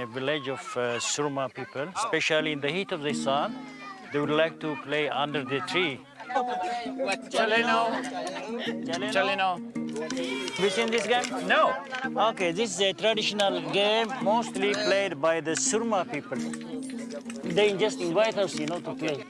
in a village of uh, Surma people, especially in the heat of the sun. They would like to play under the tree. Chaleno. Chaleno. Have you seen this game? No. Okay, this is a traditional game mostly played by the Surma people. They just invite us, you know, to play.